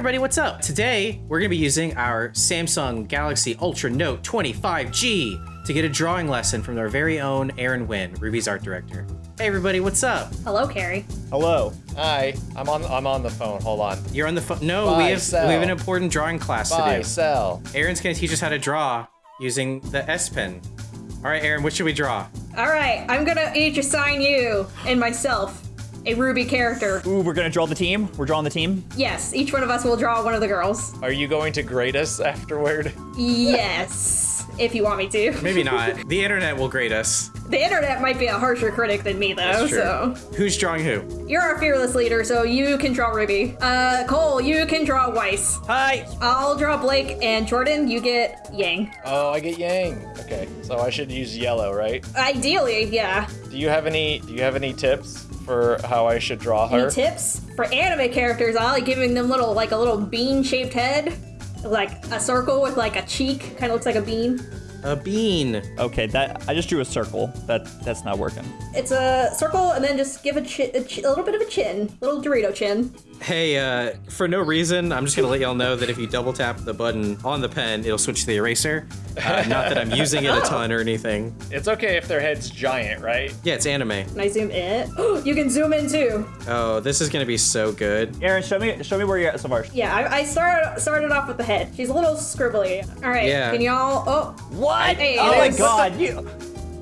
everybody, what's up? Today, we're gonna be using our Samsung Galaxy Ultra Note 25G to get a drawing lesson from our very own Aaron Wynn, RWBY's art director. Hey everybody, what's up? Hello, Kerry. Hello. Hi, I'm on. I'm on the phone. Hold on. You're on the phone. No, Buy, we have sell. we have an important drawing class Buy, to do. sell. Aaron's gonna teach us how to draw using the S Pen. All right, Aaron, what should we draw? All right, I'm gonna each assign you and myself a RWBY character. Ooh, we're gonna draw the team. We're drawing the team. Yes, each one of us will draw one of the girls. Are you going to grade us afterward? Yes, if you want me to. Maybe not. the internet will grade us. The internet might be a harsher critic than me, though. That's true. So Who's drawing who? you're our fearless leader, so you can draw Ruby. Uh, Cole, you can draw Weiss. Hi. I'll draw Blake, and Jordan, you get Yang. Oh, I get Yang. Okay, so I should use yellow, right? Ideally, yeah. Do you have any? Do you have any tips for how I should draw her? Any tips for anime characters? I like giving them little, like a little bean-shaped head, like a circle with like a cheek, kind of looks like a bean. A bean. Okay, that I just drew a circle. That that's not working. It's a circle, and then just give a, chi- a, chi- a little bit of a chin, little Dorito chin. Hey, uh, for no reason, I'm just gonna let y'all know that if you double tap the button on the pen, it'll switch to the eraser. Uh, not that I'm using it a ton or anything. It's okay if their head's giant, right? Yeah, it's anime. Can I zoom in? you can zoom in too. Oh, this is gonna be so good. Aaron, show me show me where you're at so far. Yeah, I, I started started off with the head. She's a little scribbly. All right, Yeah. can y'all? Oh, What? Hey, oh my there's- God! You,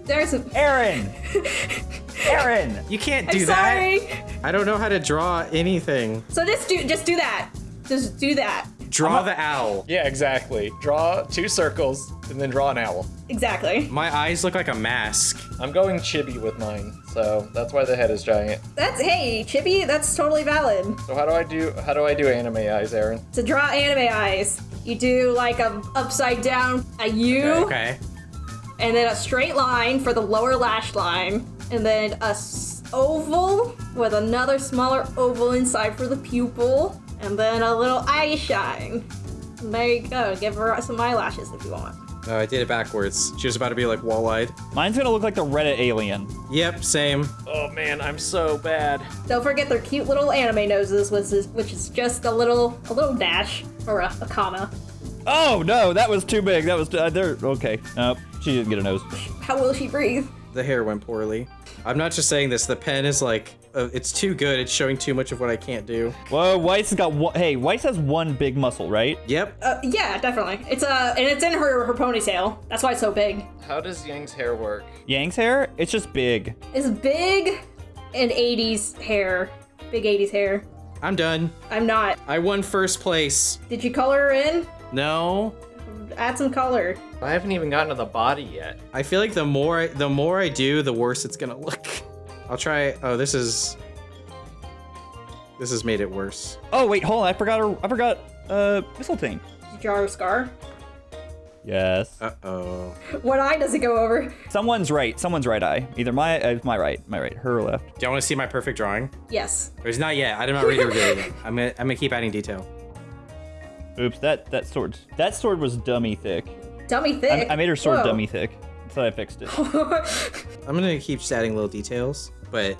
there's a. Aaron. Aaron. You can't do I'm do sorry. that. I don't know how to draw anything. So just do just do that. Just do that. Draw the owl. Yeah, exactly. Draw two circles and then draw an owl. Exactly. My eyes look like a mask. I'm going chibi with mine, so that's why the head is giant. That's hey, chibi, That's totally valid. So how do I do? How do I do anime eyes, Aaron? To draw anime eyes, you do like a upside down a U. Okay. and then a straight line for the lower lash line, and then a s- oval with another smaller oval inside for the pupil, and then a little eye shine. And there you go. Give her some eyelashes if you want. Oh, I did it backwards. She was about to be like wall-eyed. Mine's gonna look like the Reddit alien. Yep, same. Oh man, I'm so bad. Don't forget their cute little anime noses, which is which is just a little a little dash or a, a comma. Oh no, that was too big. That was uh, there. Okay. Nope. She didn't get a nose. How will she breathe? The hair went poorly. I'm not just saying this. The pen is like, uh, it's too good. It's showing too much of what I can't do. Whoa, Weiss has got one. Hey, Weiss has one big muscle, right? Yep. Uh, yeah, definitely. It's uh, and it's in her her ponytail. That's why it's so big. How does Yang's hair work? Yang's hair, it's just big. It's big and 80s hair. Big 80s hair. I'm done. I'm not. I won first place. Did you color her in? No. Add some color. I haven't even gotten to the body yet. I feel like the more I, the more I do, the worse it's gonna look. I'll try. Oh, this is. This has made it worse. Oh wait, hold on. I forgot. Her, I forgot. Uh, Mistletoe. Did you draw her scar? Yes. Uh oh. What eye does it go over? Someone's right. Someone's right eye. Either my uh, my right, my right, her left. Do y'all want to see my perfect drawing? Yes. Or it's not yet. I did not read to reveal it. I'm gonna. I'm gonna keep adding detail. Oops, that that sword. That sword was dummy thick. Dummy I, thick. I made her sword Whoa. dummy thick, so I fixed it. I'm gonna keep just adding little details, but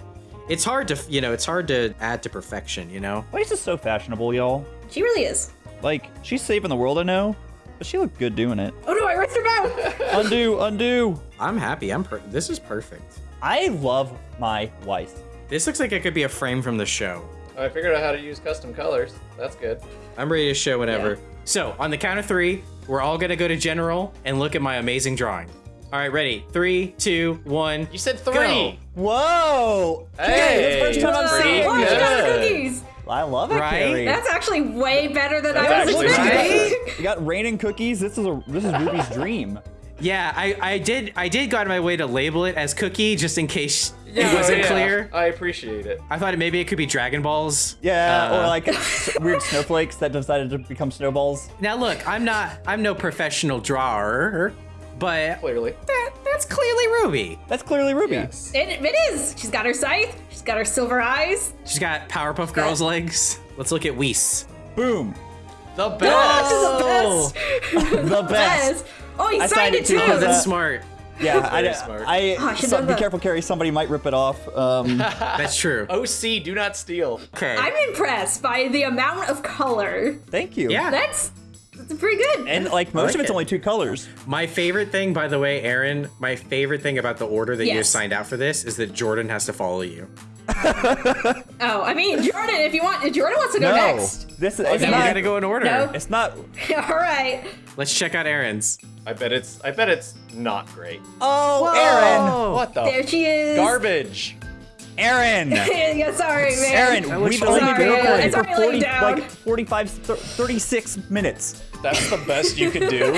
it's hard to, you know, it's hard to add to perfection. You know. Why is this so fashionable, y'all. She really is. Like she's saving the world, I know, but she looked good doing it. Oh no, I ripped her mouth. undo, undo. I'm happy. I'm. Per- this is perfect. I love my wife. This looks like it could be a frame from the show. I figured out how to use custom colors. That's good. I'm ready to show whenever. Yeah. So, on the count of three, we're all gonna go to general and look at my amazing drawing. All right, ready? Three, two, one. You said Go. three. Whoa! Hey, that's the first time I'm Whoa, seeing look, she got her cookies. I love it, Right? Kerry. That's actually way better than That's I was actually expecting. You got rain and cookies. This is a this is Ruby's dream. Yeah, I, I did I did go out of my way to label it as cookie just in case it wasn't Yeah, clear. I appreciate it. I thought maybe it could be Dragon Balls. Yeah, Uh, or like weird snowflakes that decided to become snowballs. Now look, I'm not I'm no professional drawer, but Clearly. that, that's clearly Ruby. That's clearly Ruby. Yes. It, it is. She's got her scythe. She's got her silver eyes. She's got Powerpuff Girls legs. Let's look at Weiss. Boom. The Oh, best. she's the best. The best. Best. Oh, he I signed signed it it too, too. Because, that's smart. Yeah, I, Very smart. I, Oh, I so- be that. careful, Kerry. Somebody might rip it off. Um, That's true. OC, do not steal. Okay. I'm impressed by the amount of color. thank you. Yeah. That's, that's pretty good. And like most like of it's it. only two colors. My favorite thing, by the way, Aaron, my favorite thing about the order that you signed out for this is that Jordan has to follow you. oh, I mean, Jordan, if you want, Jordan wants to go No, next. this is it's then we not. gotta go in order. No. It's not. All right. Let's check out Aaron's. I bet it's I bet it's not great. Oh, Aaron! What the There she is. garbage? Aaron! yeah, sorry, man. Aaron, we've only good. been recording for 40, like 45, 36 minutes. That's the best you could do.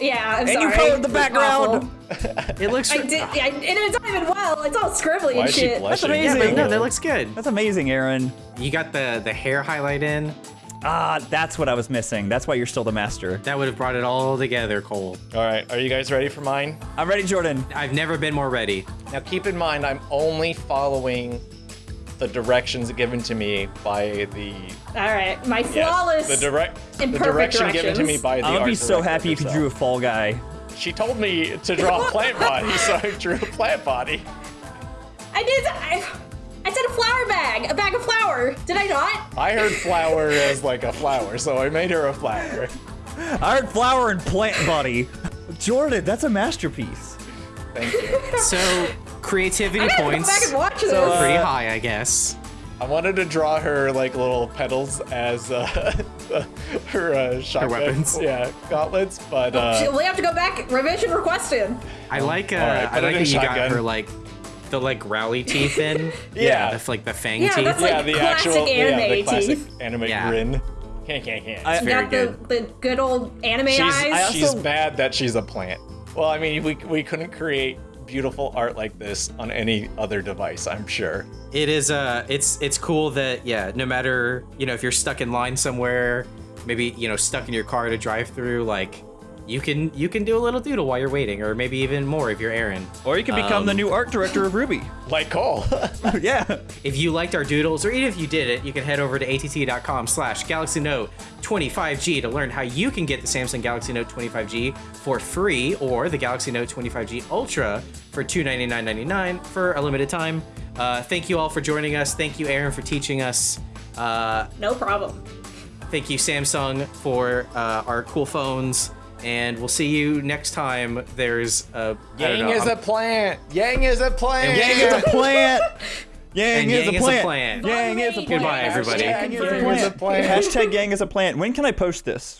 Yeah, I'm And sorry. And you colored the It's background. Awful. It looks. I did, I, and it's not even well. It's all scribbly Why and is shit. blushing? That's amazing. but no, that looks good. That's amazing, Aaron. You got the the hair highlight in. Ah, that's what I was missing. That's why you're still the master. That would have brought it all together, Cole. All right, are you guys ready for mine? I'm ready, Jordan. I've never been more ready. Now keep in mind, I'm only following the directions given to me by the All right, my yes, flawless. the direct and the perfect direction given to me by the I would be so director happy if you drew a fall guy. She told me to draw a plant body, so I drew a plant body. I did. I, I said a flower bag, a bag of flour. Did I not? I heard flower as like a flower, so I made her a flower. I heard flower and plant body. Jordan, that's a masterpiece. Thank you. So creativity I go points back and watch this. So, uh, pretty high, I guess. I wanted to draw her like little petals as uh, her uh, shotgun, weapons. Yeah, gauntlets, but She'll- uh, we have to go back. Revision requested. I like. Uh, all right, I like it that in you got shotgun. her like the like growly teeth in. Yeah. The, like the fang Yeah, teeth. that's like yeah, the classic actual yeah, the classic teeth. anime Yeah. grin. Can't, can't, can't. I- You very got the, the good old anime she's eyes. she's also- bad that she's a plant. Well, I mean, we we couldn't create beautiful art like this on any other device. I'm sure. it is uh it's it's cool that yeah no matter you know if you're stuck in line somewhere maybe you know stuck in your car to drive through like you can you can do a little doodle while you're waiting or maybe even more if you're aaron Or you can become the new art director of RWBY. Like Cole. yeah. if you liked our doodles or even if you did it you can head over to att.com slash galaxy note 25g to learn how you can get the samsung galaxy note 25g for free or the galaxy note 25g ultra for $299.99 for a limited time uh, thank you all for joining us thank you aaron for teaching us uh, no problem. Thank you, Samsung, for uh, our cool phones, and we'll see you next time. There's a I don't Yang know, is a I'm- plant. Yang is a plant. Yang is a plant. Yang, And is, Yang a is a plant. plant. Yang is a plant. Goodbye, everybody. Hashtag Yang is a Yang plant. is a plant. Hashtag Yang is a plant. When can I post this?